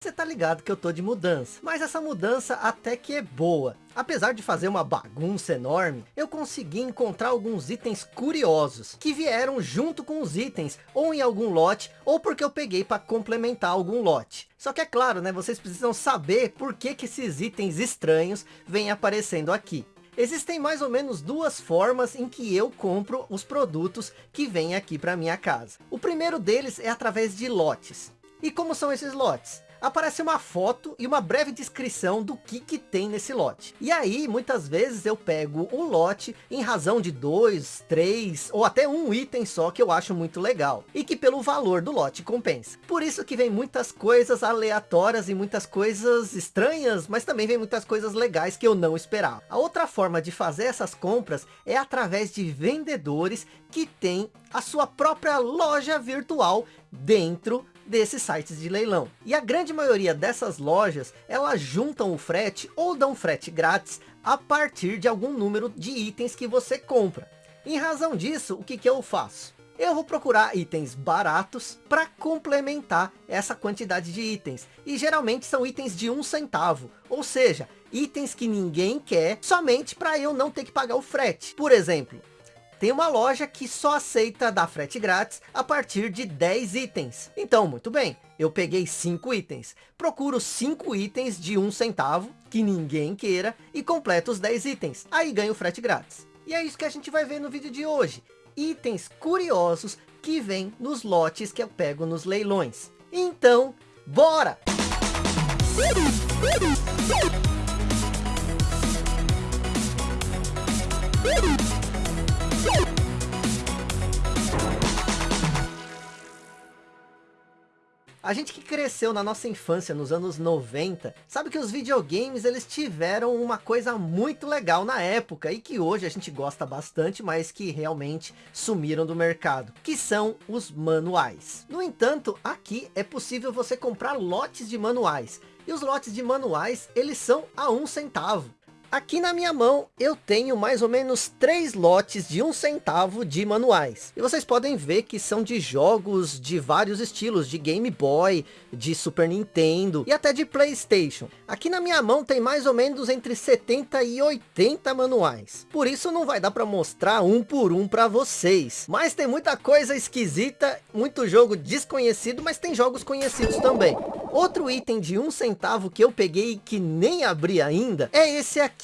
Você tá ligado que eu tô de mudança, mas essa mudança até que é boa. Apesar de fazer uma bagunça enorme, eu consegui encontrar alguns itens curiosos, que vieram junto com os itens, ou em algum lote, ou porque eu peguei para complementar algum lote. Só que é claro, né, vocês precisam saber por que, que esses itens estranhos vêm aparecendo aqui. Existem mais ou menos duas formas em que eu compro os produtos que vêm aqui para minha casa. O primeiro deles é através de lotes. E como são esses lotes? Aparece uma foto e uma breve descrição do que que tem nesse lote. E aí, muitas vezes eu pego o lote em razão de dois, três ou até um item só que eu acho muito legal. E que pelo valor do lote compensa. Por isso que vem muitas coisas aleatórias e muitas coisas estranhas, mas também vem muitas coisas legais que eu não esperava. A outra forma de fazer essas compras é através de vendedores que têm a sua própria loja virtual dentro desses sites de leilão. E a grande maioria dessas lojas, elas juntam o frete ou dão frete grátis a partir de algum número de itens que você compra. Em razão disso, o que, que eu faço? Eu vou procurar itens baratos para complementar essa quantidade de itens. E geralmente são itens de um centavo. Ou seja, itens que ninguém quer somente para eu não ter que pagar o frete. Por exemplo, tem uma loja que só aceita dar frete grátis a partir de 10 itens. Então, muito bem, eu peguei 5 itens. Procuro 5 itens de 1 centavo, que ninguém queira, e completo os 10 itens. Aí ganho frete grátis. E é isso que a gente vai ver no vídeo de hoje. Itens curiosos que vêm nos lotes que eu pego nos leilões. Então, bora! A gente que cresceu na nossa infância nos anos 90, sabe que os videogames eles tiveram uma coisa muito legal na época e que hoje a gente gosta bastante, mas que realmente sumiram do mercado, que são os manuais. No entanto, aqui é possível você comprar lotes de manuais, e os lotes de manuais eles são a um centavo. Aqui na minha mão eu tenho mais ou menos três lotes de um centavo de manuais. E vocês podem ver que são de jogos de vários estilos, de Game Boy, de Super Nintendo e até de Playstation. Aqui na minha mão tem mais ou menos entre 70 e 80 manuais. Por isso não vai dar para mostrar um por um para vocês. Mas tem muita coisa esquisita, muito jogo desconhecido, mas tem jogos conhecidos também. Outro item de um centavo que eu peguei e que nem abri ainda é esse aqui.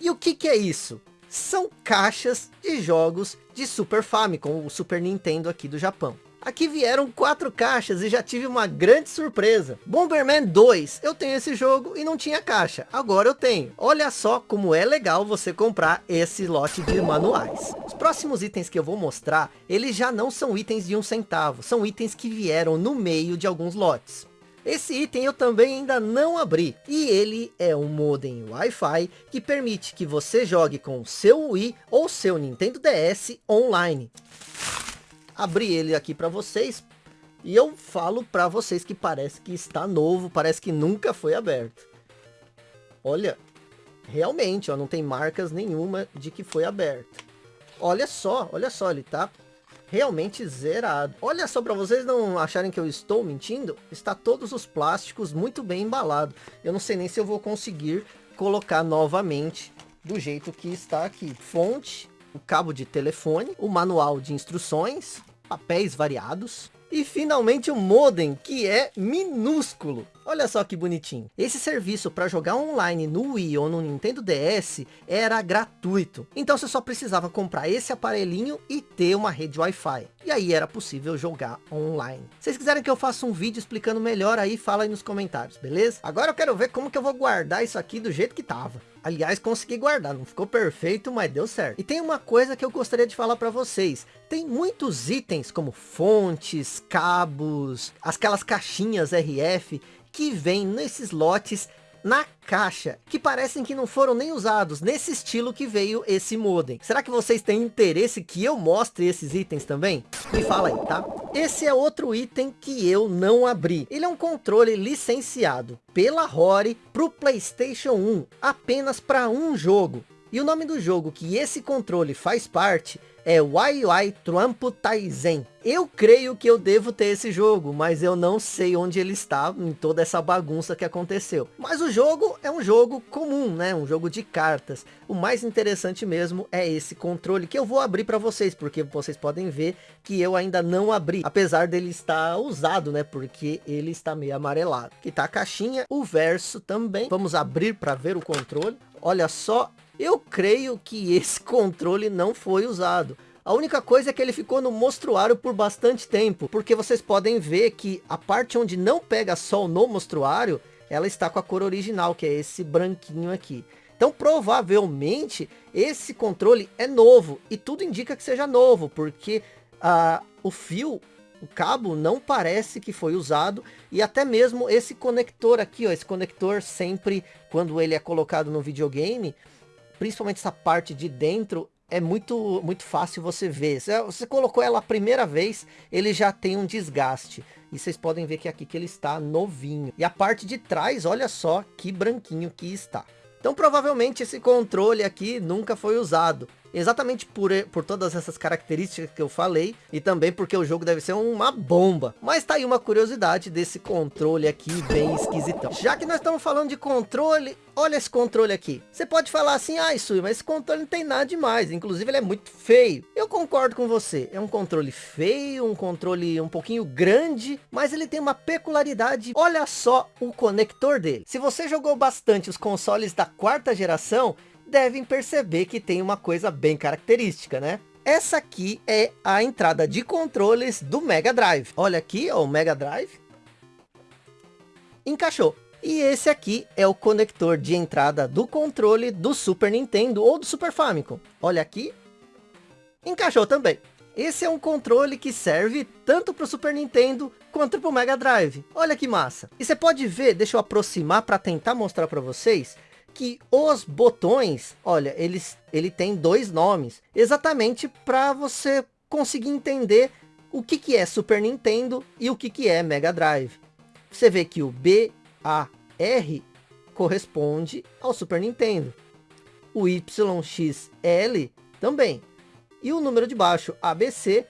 E o que que é isso? São caixas de jogos de Super Famicom, o Super Nintendo aqui do Japão. Aqui vieram quatro caixas e já tive uma grande surpresa. Bomberman 2, eu tenho esse jogo e não tinha caixa. Agora eu tenho. Olha só como é legal você comprar esse lote de manuais. Os próximos itens que eu vou mostrar, eles já não são itens de um centavo. São itens que vieram no meio de alguns lotes. Esse item eu também ainda não abri. E ele é um modem Wi-Fi que permite que você jogue com seu Wii ou seu Nintendo DS online. Abri ele aqui para vocês. E eu falo para vocês que parece que está novo, parece que nunca foi aberto. Olha, realmente, ó, não tem marcas nenhuma de que foi aberto. Olha só, olha só, ele tá realmente zerado. Olha só, para vocês não acharem que eu estou mentindo, está todos os plásticos muito bem embalados. Eu não sei nem se eu vou conseguir colocar novamente do jeito que está aqui. Fonte, o cabo de telefone, o manual de instruções, papéis variados, e finalmente o modem, que é minúsculo. Olha só que bonitinho. Esse serviço para jogar online no Wii ou no Nintendo DS era gratuito. Então você só precisava comprar esse aparelhinho e ter uma rede Wi-Fi. E aí era possível jogar online. Se vocês quiserem que eu faça um vídeo explicando melhor aí, fala aí nos comentários, beleza? Agora eu quero ver como que eu vou guardar isso aqui do jeito que tava. Aliás, consegui guardar, não ficou perfeito, mas deu certo. E tem uma coisa que eu gostaria de falar para vocês. Tem muitos itens como fontes, cabos, aquelas caixinhas RF que vêm nesses lotes na caixa, que parecem que não foram nem usados, nesse estilo que veio esse modem. Será que vocês têm interesse que eu mostre esses itens também? Me fala aí, tá? Esse é outro item que eu não abri. Ele é um controle licenciado pela Rory para o Playstation 1, apenas para um jogo. E o nome do jogo que esse controle faz parte é YY Trumpo Taizen. Eu creio que eu devo ter esse jogo, mas eu não sei onde ele está em toda essa bagunça que aconteceu. Mas o jogo é um jogo comum, né? Um jogo de cartas. O mais interessante mesmo é esse controle que eu vou abrir para vocês, porque vocês podem ver que eu ainda não abri, apesar dele estar usado, né? Porque ele está meio amarelado. Aqui tá a caixinha, o verso também. Vamos abrir para ver o controle. Olha só, eu creio que esse controle não foi usado. A única coisa é que ele ficou no mostruário por bastante tempo, porque vocês podem ver que a parte onde não pega sol no mostruário, ela está com a cor original, que é esse branquinho aqui. Então provavelmente esse controle é novo, e tudo indica que seja novo, porque ah, o fio, o cabo não parece que foi usado, e até mesmo esse conector aqui, ó, esse conector sempre, quando ele é colocado no videogame, principalmente essa parte de dentro, é muito, muito fácil você ver. Você, colocou ela a primeira vez, ele já tem um desgaste. E vocês podem ver que aqui que ele está novinho. E a parte de trás, olha só que branquinho que está. Então provavelmente esse controle aqui nunca foi usado. Exatamente por, por todas essas características que eu falei. E também porque o jogo deve ser uma bomba. Mas tá aí uma curiosidade desse controle aqui bem esquisitão. Já que nós estamos falando de controle, olha esse controle aqui. Você pode falar assim, ah, isso, mas esse controle não tem nada demais. Inclusive ele é muito feio. Eu concordo com você. É um controle feio, um controle um pouquinho grande. Mas ele tem uma peculiaridade. Olha só o conector dele. Se você jogou bastante os consoles da quarta geração, devem perceber que tem uma coisa bem característica, né? Essa aqui é a entrada de controles do Mega Drive. Olha aqui, ó, o Mega Drive. Encaixou. E esse aqui é o conector de entrada do controle do Super Nintendo ou do Super Famicom. Olha aqui. Encaixou também. Esse é um controle que serve tanto para o Super Nintendo quanto para o Mega Drive. Olha que massa. E você pode ver, deixa eu aproximar para tentar mostrar para vocês que os botões, olha, eles, ele tem dois nomes, exatamente para você conseguir entender o que, que é Super Nintendo e o que, que é Mega Drive. Você vê que o B, A, R corresponde ao Super Nintendo. O Y, X, L também. E o número de baixo, ABC,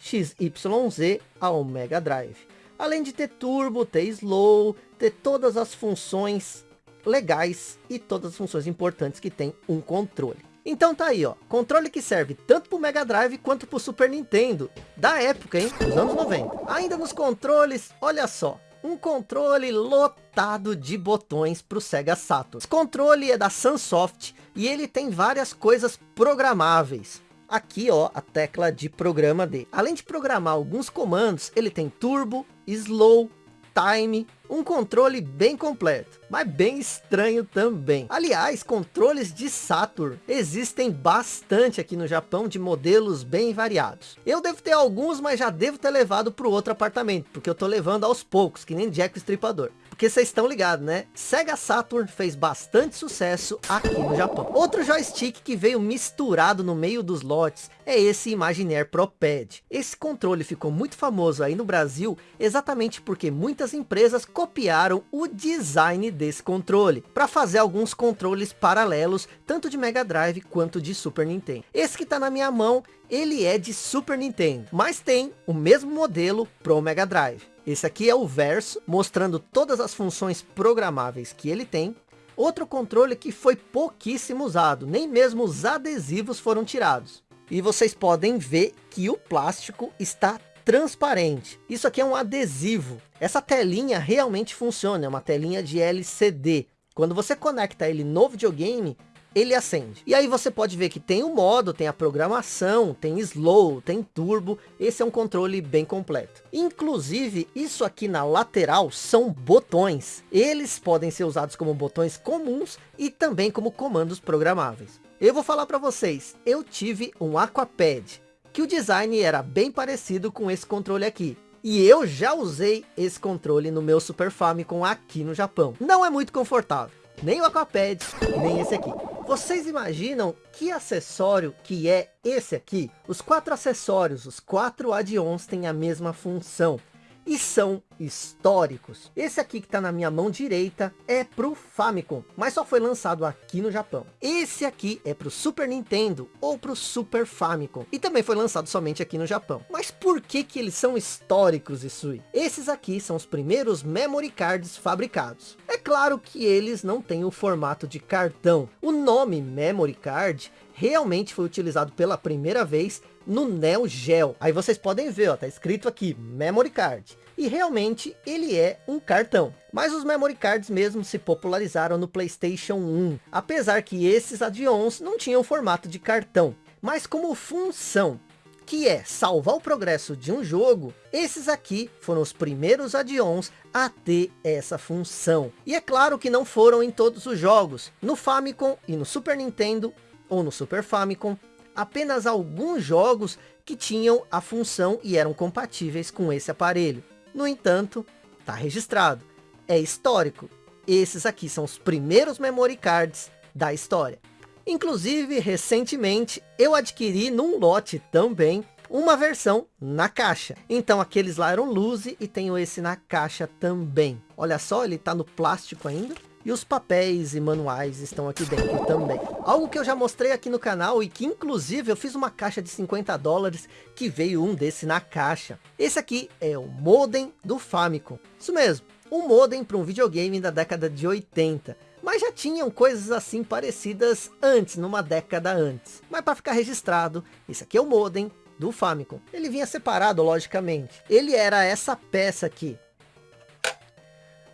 X, Y, Z ao Mega Drive. Além de ter turbo, ter slow, ter todas as funções legais e todas as funções importantes que tem um controle. Então tá aí, ó, controle que serve tanto para o Mega Drive quanto para o Super Nintendo, da época, hein, dos anos 90. Ainda nos controles, olha só, um controle lotado de botões para o Sega Saturn. Esse controle é da Sunsoft e ele tem várias coisas programáveis. Aqui, ó, a tecla de programa dele. Além de programar alguns comandos, ele tem turbo, slow, time, um controle bem completo, mas bem estranho também. Aliás, controles de Saturn existem bastante aqui no Japão de modelos bem variados. Eu devo ter alguns, mas já devo ter levado para o outro apartamento, porque eu tô levando aos poucos, que nem Jack o Estripador. Porque vocês estão ligados, né? Sega Saturn fez bastante sucesso aqui no Japão. Outro joystick que veio misturado no meio dos lotes é esse Imagineer Pro Pad. Esse controle ficou muito famoso aí no Brasil, exatamente porque muitas empresas copiaram o design desse controle, para fazer alguns controles paralelos, tanto de Mega Drive quanto de Super Nintendo. Esse que está na minha mão, ele é de Super Nintendo, mas tem o mesmo modelo pro Mega Drive. Esse aqui é o verso, mostrando todas as funções programáveis que ele tem. Outro controle que foi pouquíssimo usado, nem mesmo os adesivos foram tirados. E vocês podem ver que o plástico está transparente. Isso aqui é um adesivo. Essa telinha realmente funciona, é uma telinha de LCD. Quando você conecta ele no videogame, ele acende. E aí você pode ver que tem o modo, tem a programação, tem slow, tem turbo. Esse é um controle bem completo. Inclusive, isso aqui na lateral são botões. Eles podem ser usados como botões comuns e também como comandos programáveis. Eu vou falar para vocês, eu tive um Aquapad que o design era bem parecido com esse controle aqui. E eu já usei esse controle no meu Super Famicom aqui no Japão. Não é muito confortável, nem o Aquapad, nem esse aqui. Vocês imaginam que acessório que é esse aqui? Os quatro acessórios, os quatro add-ons têm a mesma função. e são históricos. Esse aqui que está na minha mão direita é pro Famicom, mas só foi lançado aqui no Japão. Esse aqui é pro Super Nintendo ou pro Super Famicom e também foi lançado somente aqui no Japão. Mas por que que eles são históricos, Isui? Esses aqui são os primeiros memory cards fabricados. É claro que eles não têm o formato de cartão. O nome memory card realmente foi utilizado pela primeira vez no Neo Geo. Aí vocês podem ver, ó, tá escrito aqui, Memory Card. E realmente ele é um cartão. Mas os Memory Cards mesmo se popularizaram no Playstation 1. Apesar que esses add-ons não tinham formato de cartão. Mas como função, que é salvar o progresso de um jogo, esses aqui foram os primeiros add-ons a ter essa função. E é claro que não foram em todos os jogos. No Famicom e no Super Nintendo ou no Super Famicom, apenas alguns jogos que tinham a função e eram compatíveis com esse aparelho. No entanto, está registrado, é histórico. Esses aqui são os primeiros memory cards da história. Inclusive, recentemente, eu adquiri num lote também uma versão na caixa. Então aqueles lá eram luze e tenho esse na caixa também. Olha só, ele está no plástico ainda. E os papéis e manuais estão aqui dentro também. Algo que eu já mostrei aqui no canal e que inclusive eu fiz uma caixa de 50 dólares que veio um desse na caixa. Esse aqui é o modem do Famicom. Isso mesmo, um modem para um videogame da década de 80. Mas já tinham coisas assim parecidas antes, numa década antes. Mas para ficar registrado, esse aqui é o modem do Famicom. Ele vinha separado, logicamente. Ele era essa peça aqui.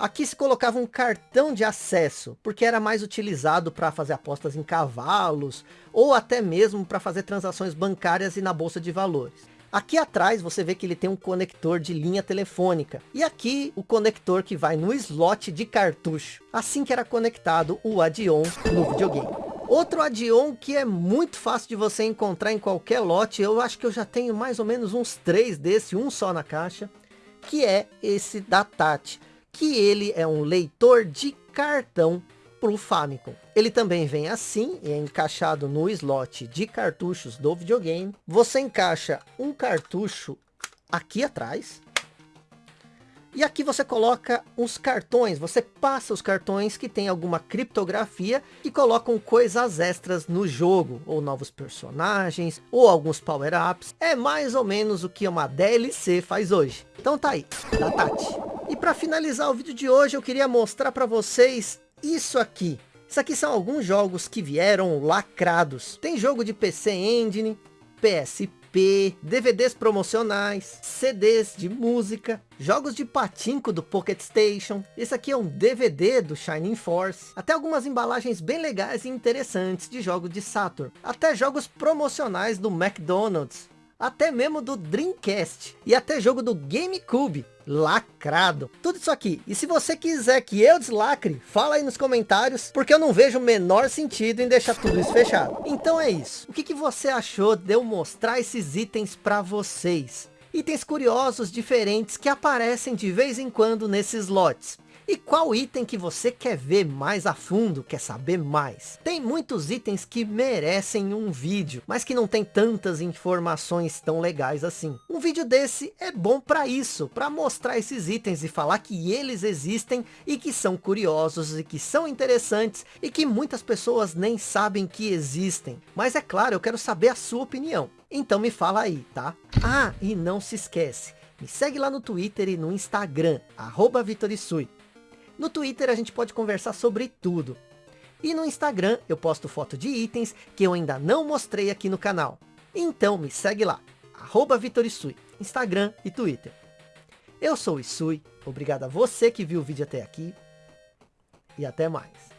Aqui se colocava um cartão de acesso, porque era mais utilizado para fazer apostas em cavalos, ou até mesmo para fazer transações bancárias e na bolsa de valores. Aqui atrás você vê que ele tem um conector de linha telefônica. E aqui o conector que vai no slot de cartucho. Assim que era conectado o add-on no videogame. Outro add-on que é muito fácil de você encontrar em qualquer lote. Eu acho que eu já tenho mais ou menos uns três desse, um só na caixa. Que é esse da Tati que ele é um leitor de cartão para o Famicom. Ele também vem assim, é encaixado no slot de cartuchos do videogame. Você encaixa um cartucho aqui atrás. E aqui você coloca os cartões, você passa os cartões que tem alguma criptografia e colocam coisas extras no jogo, ou novos personagens, ou alguns power-ups. É mais ou menos o que uma DLC faz hoje. Então tá aí, da Tati. E para finalizar o vídeo de hoje, eu queria mostrar para vocês isso aqui. Isso aqui são alguns jogos que vieram lacrados. Tem jogo de PC Engine, PSP, DVDs promocionais, CDs de música, jogos de patinco do Pocket Station. Esse aqui é um DVD do Shining Force. Até algumas embalagens bem legais e interessantes de jogos de Saturn. Até jogos promocionais do McDonald's até mesmo do Dreamcast e até jogo do GameCube, lacrado. Tudo isso aqui. E se você quiser que eu deslacre, fala aí nos comentários, porque eu não vejo o menor sentido em deixar tudo isso fechado. Então é isso. O que, que você achou de eu mostrar esses itens para vocês? Itens curiosos, diferentes, que aparecem de vez em quando nesses lotes. E qual item que você quer ver mais a fundo, quer saber mais? Tem muitos itens que merecem um vídeo, mas que não tem tantas informações tão legais assim. Um vídeo desse é bom para isso, para mostrar esses itens e falar que eles existem e que são curiosos e que são interessantes e que muitas pessoas nem sabem que existem. Mas é claro, eu quero saber a sua opinião. Então me fala aí, tá? Ah, e não se esquece, me segue lá no Twitter e no Instagram, arroba Vitorisui. No Twitter a gente pode conversar sobre tudo. E no Instagram eu posto foto de itens que eu ainda não mostrei aqui no canal. Então me segue lá, arroba Vitorisui, Instagram e Twitter. Eu sou o Isui, obrigado a você que viu o vídeo até aqui. E até mais.